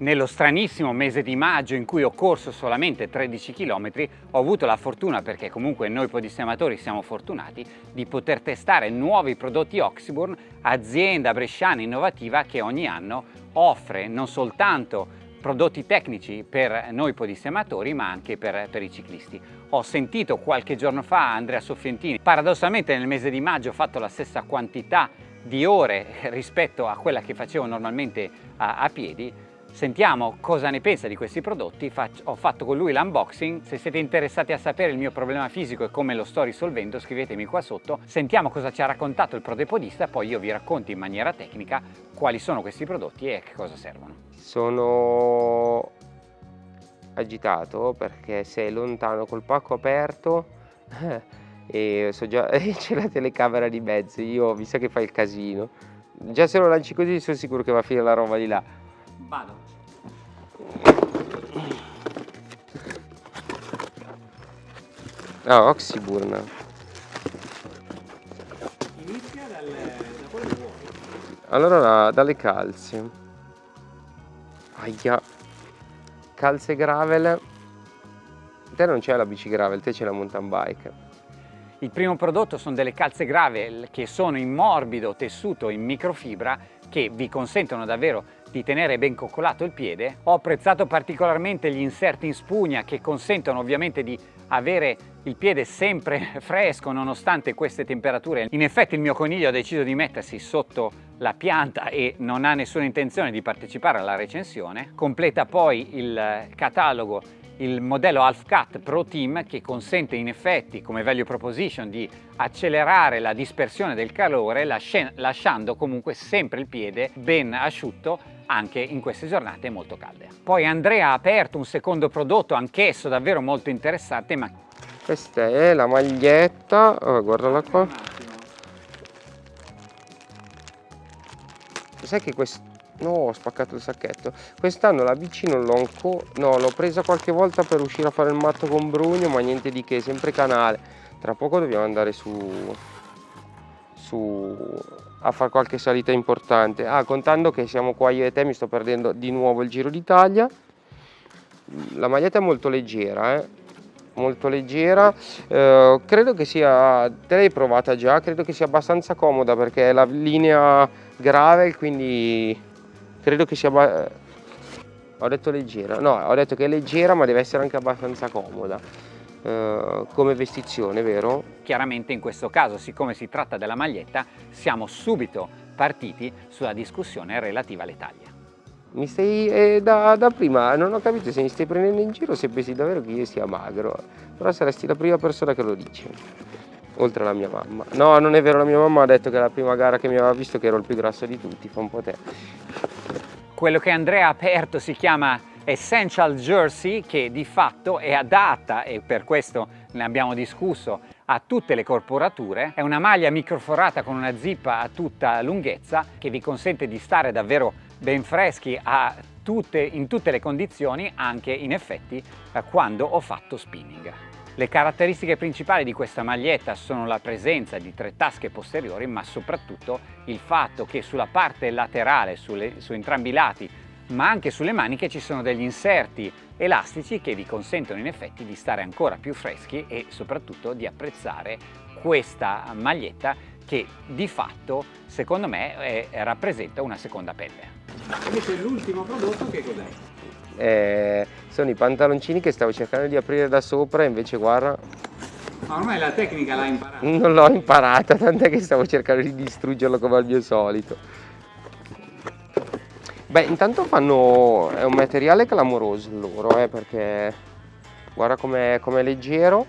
Nello stranissimo mese di maggio in cui ho corso solamente 13 km ho avuto la fortuna, perché comunque noi podistematori siamo fortunati, di poter testare nuovi prodotti Oxyburn, azienda bresciana innovativa che ogni anno offre non soltanto prodotti tecnici per noi podistematori ma anche per, per, i ciclisti. Ho sentito qualche giorno fa Andrea Soffientini, paradossalmente nel mese di maggio ho fatto la stessa quantità di ore rispetto a quella che facevo normalmente a, a piedi Sentiamo cosa ne pensa di questi prodotti, ho fatto con lui l'unboxing, se siete interessati a sapere il mio problema fisico e come lo sto risolvendo scrivetemi qua sotto, sentiamo cosa ci ha raccontato il prodepodista, poi io vi racconto in maniera tecnica quali sono questi prodotti e a che cosa servono. Sono agitato perché sei lontano col pacco aperto e so già c'è la telecamera di mezzo, io mi sa che fa il casino. Già se lo lanci così sono sicuro che va a finire la roba di là. Vado. Ah, Oxyburn. Inizia dal, da quello vuoi. Allora, dalle calze. Aia. Calze gravel. Te non c'è la bici gravel, te c'è la mountain bike. Il primo prodotto sono delle calze gravel che sono in morbido tessuto in microfibra che vi consentono davvero di tenere ben coccolato il piede. Ho apprezzato particolarmente gli inserti in spugna che consentono ovviamente di avere il piede sempre fresco nonostante queste temperature. In effetti il mio coniglio ha deciso di mettersi sotto la pianta e non ha nessuna intenzione di partecipare alla recensione. Completa poi il catalogo il modello Half Cut Pro Team che consente in effetti come value proposition di accelerare la dispersione del calore lasciando comunque sempre il piede ben asciutto anche in queste giornate molto calde. Poi Andrea ha aperto un secondo prodotto anch'esso davvero molto interessante ma questa è la maglietta. Oh, guardala qua. Sai che questo no ho spaccato il sacchetto. Quest'anno la bici non l'ho ancora no l'ho presa qualche volta per uscire a fare il matto con Brugno ma niente di che sempre canale. Tra poco dobbiamo andare su su a fare qualche salita importante. Ah contando che siamo qua io e te mi sto perdendo di nuovo il Giro d'Italia. La maglietta è molto leggera eh? molto leggera. Eh, credo che sia te l'hai provata già? Credo che sia abbastanza comoda perché è la linea gravel quindi credo che sia ho detto leggera. No ho detto che è leggera ma deve essere anche abbastanza comoda eh, come vestizione vero? Chiaramente in questo caso siccome si tratta della maglietta siamo subito partiti sulla discussione relativa alle taglie. Mi stai eh, da, da, prima non ho capito se mi stai prendendo in giro se pensi davvero che io sia magro. Però saresti la prima persona che lo dice oltre alla mia mamma. No non è vero la mia mamma ha detto che la prima gara che mi aveva visto che ero il più grasso di tutti fa un po' te quello che Andrea ha aperto si chiama Essential Jersey che di fatto è adatta e per questo ne abbiamo discusso a tutte le corporature è una maglia microforata con una zippa a tutta lunghezza che vi consente di stare davvero ben freschi tutte, in tutte le condizioni anche in effetti quando ho fatto spinning. Le caratteristiche principali di questa maglietta sono la presenza di tre tasche posteriori ma soprattutto il fatto che sulla parte laterale, sulle, su entrambi i lati ma anche sulle maniche ci sono degli inserti elastici che vi consentono in effetti di stare ancora più freschi e soprattutto di apprezzare questa maglietta che di fatto secondo me è, rappresenta una seconda pelle. Invece l'ultimo prodotto che cos'è? Eh, sono i pantaloncini che stavo cercando di aprire da sopra invece guarda ma ormai la tecnica l'hai imparata? Non l'ho imparata, tant'è che stavo cercando di distruggerlo come al mio solito. Beh, intanto fanno... è un materiale clamoroso loro, eh, perché guarda com'è com leggero.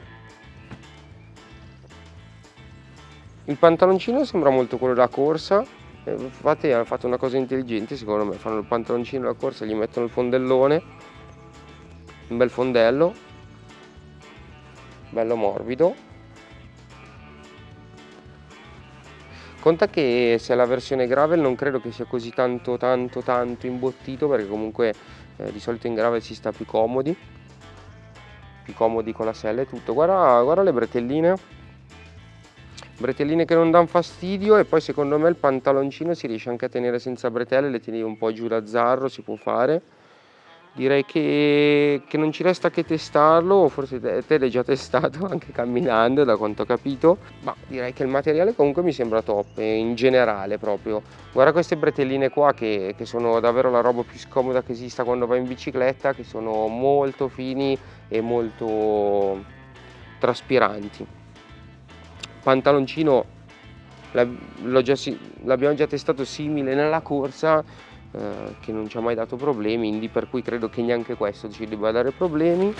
Il pantaloncino sembra molto quello da corsa, infatti hanno fatto una cosa intelligente secondo me, fanno il pantaloncino da corsa, gli mettono il fondellone, un bel fondello, bello morbido. Conta che se è la versione gravel non credo che sia così tanto tanto tanto imbottito perché comunque eh, di solito in gravel si sta più comodi. tutti comodi con la sella e tutto. Guarda, guarda le bretelline bretelline che non danno fastidio e poi secondo me il pantaloncino si riesce anche a tenere senza bretelle le tieni un po' giù da zarro si può fare. Direi che, che, non ci resta che testarlo forse te, te l'hai già testato anche camminando da quanto ho capito ma direi che il materiale comunque mi sembra top in generale proprio. Guarda queste bretelline qua che, che sono davvero la roba più scomoda che esista quando vai in bicicletta che sono molto fini e molto traspiranti pantaloncino l'abbiamo già, testato simile nella corsa eh, che non ci ha mai dato problemi, quindi per cui credo che neanche questo ci debba dare problemi.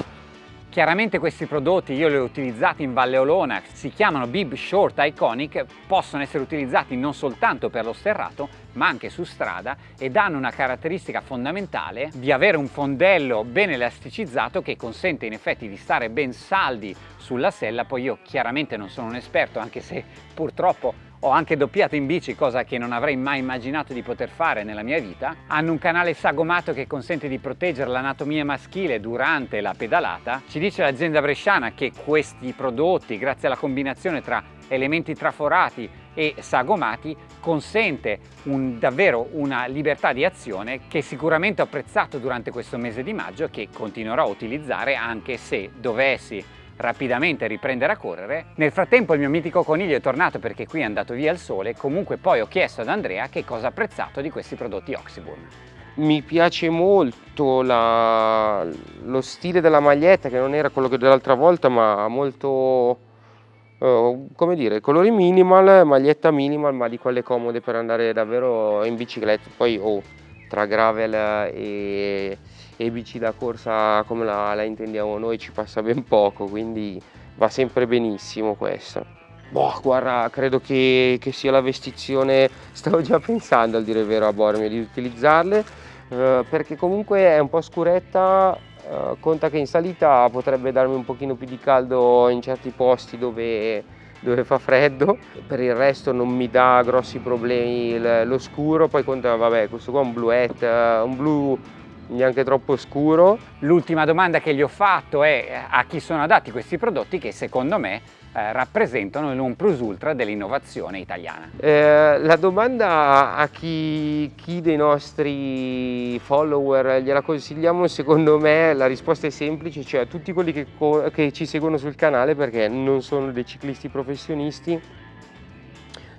Chiaramente questi prodotti io li ho utilizzati in Valle Olona, si chiamano Bib Short Iconic, possono essere utilizzati non soltanto per lo sterrato ma anche su strada e danno una caratteristica fondamentale di avere un fondello ben elasticizzato che consente in effetti di stare ben saldi sulla sella, poi io chiaramente non sono un esperto anche se purtroppo ho anche doppiato in bici, cosa che non avrei mai immaginato di poter fare nella mia vita. Hanno un canale sagomato che consente di proteggere l'anatomia maschile durante la pedalata. Ci dice l'azienda bresciana che questi prodotti, grazie alla combinazione tra elementi traforati e sagomati, consente un, davvero una libertà di azione che sicuramente ho apprezzato durante questo mese di maggio e che continuerò a utilizzare anche se dovessi rapidamente riprendere a correre. Nel frattempo il mio mitico coniglio è tornato perché qui è andato via il sole, comunque poi ho chiesto ad Andrea che cosa ha apprezzato di questi prodotti Oxyburn. Mi piace molto la, lo stile della maglietta che non era quello dell'altra volta ma molto uh, come dire colori minimal, maglietta minimal ma di quelle comode per andare davvero in bicicletta poi oh, tra gravel e e bici da corsa come la, la intendiamo noi ci passa ben poco quindi va sempre benissimo questo boh, guarda credo che, che, sia la vestizione stavo già pensando al dire vero a Bormio di utilizzarle eh, perché comunque è un po' scuretta eh, conta che in salita potrebbe darmi un pochino più di caldo in certi posti dove dove fa freddo. Per il resto non mi dà grossi problemi lo scuro poi conta vabbè questo qua è un bluette un blu neanche troppo scuro. L'ultima domanda che gli ho fatto è a chi sono adatti questi prodotti che secondo me eh, rappresentano non plus ultra dell'innovazione italiana. Eh, la domanda a chi, chi, dei nostri follower gliela consigliamo secondo me la risposta è semplice, cioè a tutti quelli che, che ci seguono sul canale perché non sono dei ciclisti professionisti,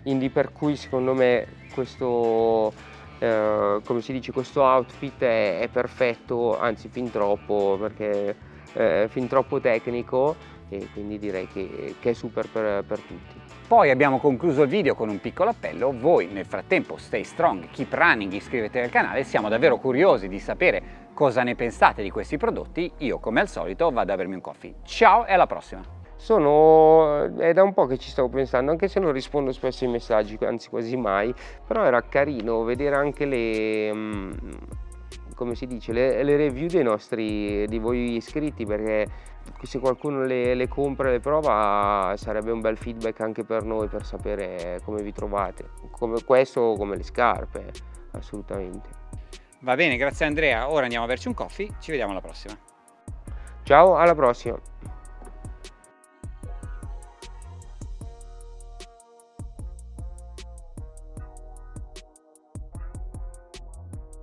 quindi per cui secondo me questo eh, come si dice questo outfit è, è, perfetto anzi fin troppo perché è fin troppo tecnico e quindi direi che, che è super per, per tutti poi abbiamo concluso il video con un piccolo appello, voi nel frattempo stay strong, keep running, iscrivetevi al canale, siamo davvero curiosi di sapere cosa ne pensate di questi prodotti, io come al solito vado a bermi un coffee. Ciao e alla prossima! Sono, è da un po' che ci stavo pensando, anche se non rispondo spesso ai messaggi, anzi quasi mai, però era carino vedere anche le, mm, come si dice, le, le review dei nostri, di voi iscritti, perché se qualcuno le, le compra e le prova sarebbe un bel feedback anche per noi, per sapere come vi trovate, come questo o come le scarpe, assolutamente. Va bene, grazie Andrea, ora andiamo a berci un coffee, ci vediamo alla prossima. Ciao, alla prossima!